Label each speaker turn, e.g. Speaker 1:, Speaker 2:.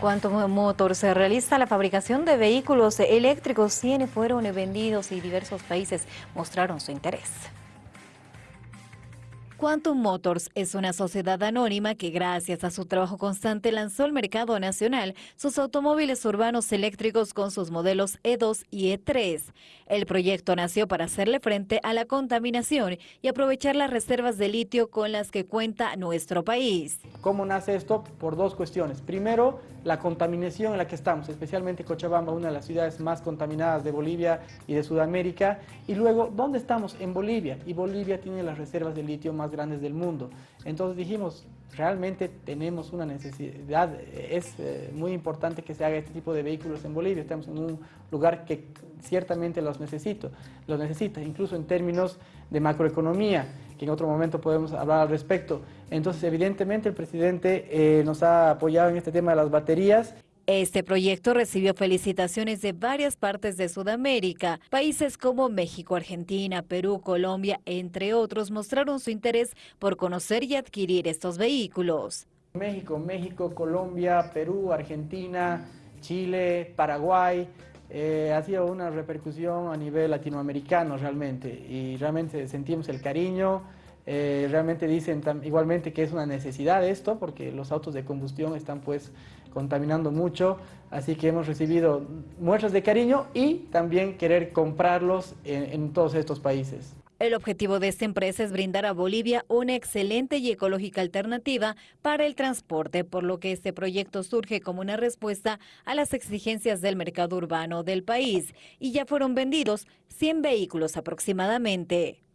Speaker 1: Quantum Motors realiza la fabricación de vehículos eléctricos. 100 fueron vendidos y diversos países mostraron su interés. Quantum Motors es una sociedad anónima que gracias a su trabajo constante lanzó al mercado nacional sus automóviles urbanos eléctricos con sus modelos E2 y E3. El proyecto nació para hacerle frente a la contaminación y aprovechar las reservas de litio con las que cuenta nuestro país.
Speaker 2: ¿Cómo nace esto? Por dos cuestiones. Primero, la contaminación en la que estamos, especialmente Cochabamba, una de las ciudades más contaminadas de Bolivia y de Sudamérica. Y luego, ¿dónde estamos? En Bolivia. Y Bolivia tiene las reservas de litio más grandes del mundo. Entonces dijimos, realmente tenemos una necesidad, es eh, muy importante que se haga este tipo de vehículos en Bolivia, estamos en un lugar que ciertamente los necesito, los necesita, incluso en términos de macroeconomía, que en otro momento podemos hablar al respecto. Entonces, evidentemente, el presidente eh, nos ha apoyado en este tema de las baterías.
Speaker 1: Este proyecto recibió felicitaciones de varias partes de Sudamérica. Países como México, Argentina, Perú, Colombia, entre otros, mostraron su interés por conocer y adquirir estos vehículos.
Speaker 2: México, México, Colombia, Perú, Argentina, Chile, Paraguay, eh, ha sido una repercusión a nivel latinoamericano realmente y realmente sentimos el cariño, eh, realmente dicen igualmente que es una necesidad esto porque los autos de combustión están pues contaminando mucho, así que hemos recibido muestras de cariño y también querer comprarlos en todos estos países.
Speaker 1: El objetivo de esta empresa es brindar a Bolivia una excelente y ecológica alternativa para el transporte, por lo que este proyecto surge como una respuesta a las exigencias del mercado urbano del país y ya fueron vendidos 100 vehículos aproximadamente.